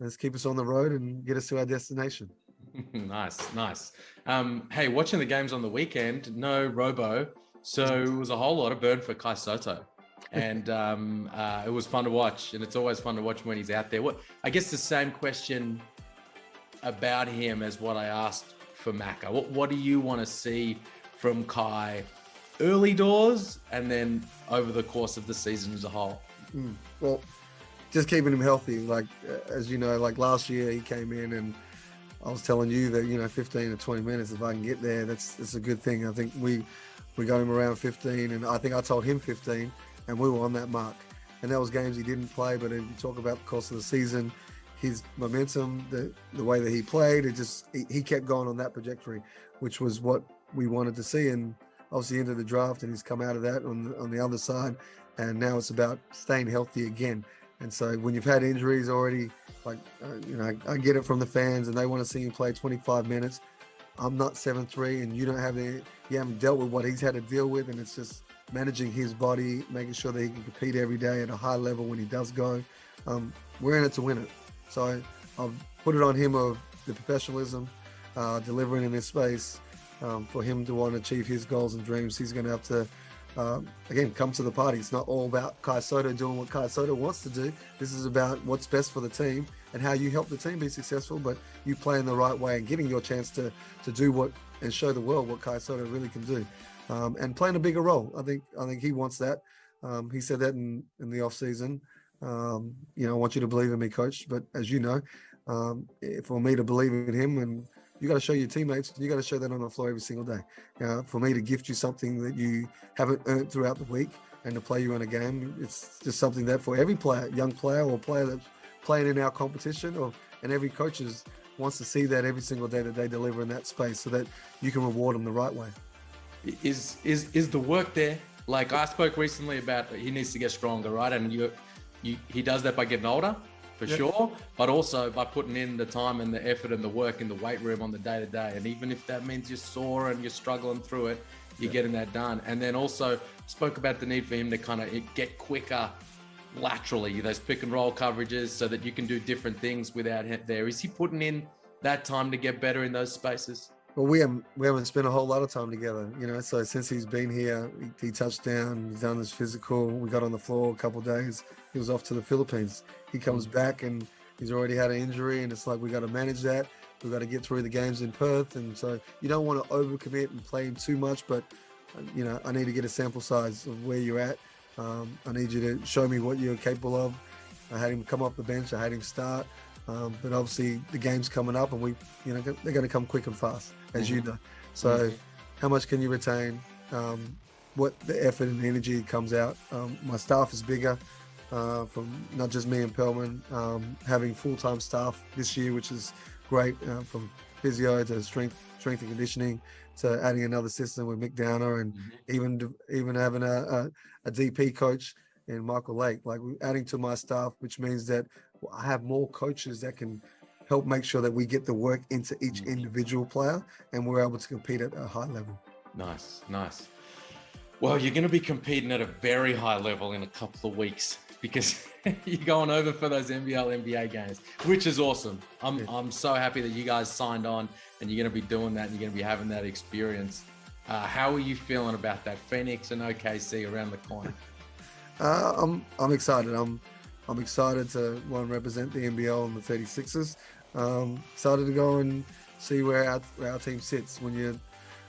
let's keep us on the road and get us to our destination. nice, nice. Um, hey, watching the games on the weekend, no robo, so it was a whole lot of burn for Kai Sotto. And um, uh, it was fun to watch, and it's always fun to watch when he's out there. What I guess the same question about him as what I asked for Maka. What What do you want to see from Kai early doors, and then over the course of the season as a whole? Mm, well, just keeping him healthy. Like uh, as you know, like last year he came in and I was telling you that you know 15 to 20 minutes if I can get there, that's that's a good thing. I think we we got him around 15, and I think I told him 15, and we were on that mark. And that was games he didn't play, but if you talk about the course of the season, his momentum, the the way that he played, it just he, he kept going on that trajectory, which was what we wanted to see. And obviously into the draft, and he's come out of that on the, on the other side, and now it's about staying healthy again. And so when you've had injuries already like, uh, you know, I, I, get it from the fans and they want to see him play 25 minutes. I'm not seven three, and you don't have any, you haven't dealt with what he's had to deal with, and it's just managing his body, making sure that he can compete every day at a high level when he does go. Um, we're in it to win it. So I've put it on him of the professionalism, uh, delivering in this space. Um, for him to want to achieve his goals and dreams, he's going to have to um, again, come to the party. It's not all about Kai Sotto doing what Kai Sotto wants to do. This is about what's best for the team and how you help the team be successful, but you play in the right way and getting your chance to to do what and show the world what Kai Sotto really can do, um, and playing a bigger role. I think I think he wants that. Um, he said that in in the off season. Um, you know, I want you to believe in me, coach. But as you know, um, for me to believe in him and you got to show your teammates. You got to show that on the floor every single day. Uh, for me to gift you something that you haven't earned throughout the week and to play you in a game, it's just something that for every player, young player or player that's playing in our competition, or and every coach is, wants to see that every single day that they deliver in that space, so that you can reward them the right way. Is is is the work there? Like I spoke recently about he needs to get stronger, right? And you, you he does that by getting older for yep. sure, but also by putting in the time and the effort and the work in the weight room on the day to day. And even if that means you're sore and you're struggling through it, you're yep. getting that done. And then also spoke about the need for him to kind of get quicker laterally, those pick and roll coverages so that you can do different things without him there. Is he putting in that time to get better in those spaces? Well, we haven't we haven't spent a whole lot of time together, you know. So since he's been here, he, he touched down, he's done his physical. We got on the floor a couple days. He was off to the Philippines. He comes mm-hmm. back and he's already had an injury, and it's like we got to manage that. We've got to get through the games in Perth, and so you don't want to overcommit and play him too much. But you know, I need to get a sample size of where you're at. Um, I need you to show me what you're capable of. I had him come off the bench. I had him start. Um, but obviously the game's coming up and we, you know, they're going to come quick and fast, as mm-hmm. you know. So mm-hmm. how much can you retain? Um, what the effort and energy comes out. Um, my staff is bigger uh, from not just me and Pelman, um, having full-time staff this year, which is great uh, from physio to strength, strength and conditioning to adding another system with Mick Downer and mm-hmm. even even having a, a, a DP coach in Michael Lake, like adding to my staff, which means that have more coaches that can help make sure that we get the work into each mm. individual player and we're able to compete at a high level. Nice, nice. Well, you're going to be competing at a very high level in a couple of weeks because you're going over for those NBL NBA games, which is awesome. I'm yeah. I'm so happy that you guys signed on and you're going to be doing that and you're going to be having that experience. Uh, how are you feeling about that Phoenix and OKC around the corner? Uh, I'm I'm excited. I'm I'm excited to one represent the NBL and the 36ers. Um, excited to go and see where our, where our team sits when you.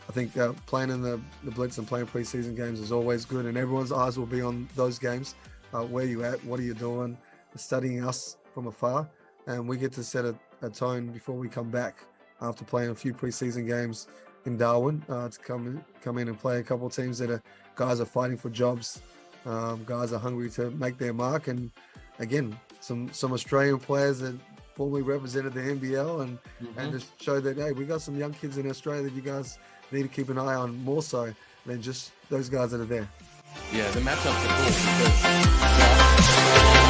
I think uh, playing in the, the Blitz and playing preseason games is always good, and everyone's eyes will be on those games. Uh, where you at? What are you doing? Studying us from afar, and we get to set a, a tone before we come back after playing a few preseason games in Darwin uh, to come in, come in and play a couple teams that are guys are fighting for jobs um, guys are hungry to make their mark, and again, some some Australian players that formerly represented the NBL, and mm-hmm. and just show that hey, we got some young kids in Australia that you guys need to keep an eye on more so than just those guys that are there. Yeah, the matchups are cool because.